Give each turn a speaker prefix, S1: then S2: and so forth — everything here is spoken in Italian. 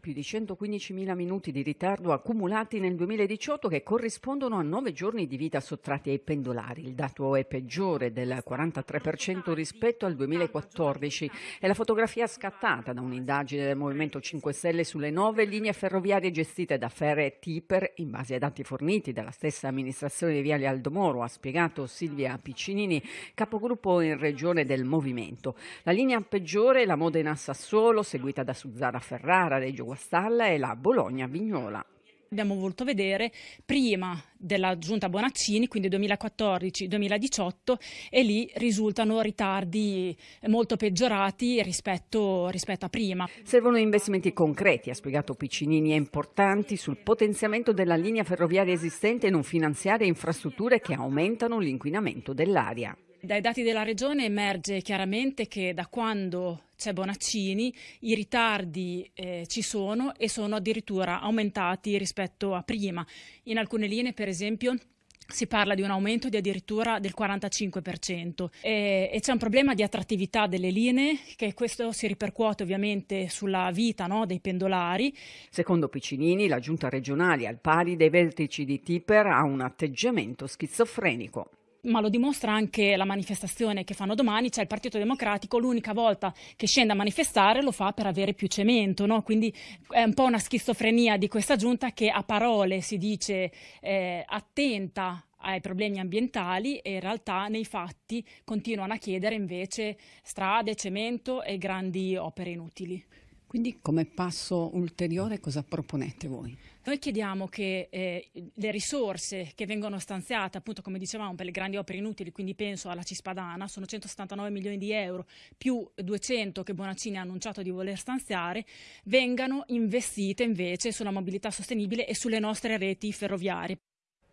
S1: Più di 115.000 minuti di ritardo accumulati nel 2018 che corrispondono a nove giorni di vita sottratti ai pendolari. Il dato è peggiore del 43% rispetto al 2014. È la fotografia scattata da un'indagine del Movimento 5 Stelle sulle nove linee ferroviarie gestite da Ferre e Tipper in base ai dati forniti dalla stessa amministrazione di Viale Aldomoro, ha spiegato Silvia Piccinini, capogruppo in regione del Movimento. La linea peggiore è la Modena-Sassuolo, seguita da Suzzara Ferrara, Reggio Guastalla e la Bologna-Vignola
S2: abbiamo voluto vedere prima della giunta Bonaccini, quindi 2014-2018, e lì risultano ritardi molto peggiorati rispetto, rispetto, a prima.
S1: Servono investimenti concreti, ha spiegato Piccinini, e importanti sul potenziamento della linea ferroviaria esistente e non finanziare infrastrutture che aumentano l'inquinamento dell'aria.
S2: Dai dati della Regione emerge chiaramente che da quando c'è Bonaccini i ritardi eh, ci sono e sono addirittura aumentati rispetto a prima. In alcune linee, per esempio, si parla di un aumento di addirittura del 45% e, e c'è un problema di attrattività delle linee che questo si ripercuote ovviamente sulla vita no, dei pendolari.
S1: Secondo Piccinini la giunta regionale al pari dei vertici di Tipper ha un atteggiamento schizofrenico
S2: ma lo dimostra anche la manifestazione che fanno domani, cioè il Partito Democratico l'unica volta che scende a manifestare lo fa per avere più cemento, no? quindi è un po' una schizofrenia di questa giunta che a parole si dice eh, attenta ai problemi ambientali e in realtà nei fatti continuano a chiedere invece strade, cemento e grandi opere inutili.
S1: Quindi come passo ulteriore cosa proponete voi?
S2: Noi chiediamo che eh, le risorse che vengono stanziate, appunto come dicevamo, per le grandi opere inutili, quindi penso alla Cispadana, sono 179 milioni di euro più 200 che Bonaccini ha annunciato di voler stanziare, vengano investite invece sulla mobilità sostenibile e sulle nostre reti ferroviarie.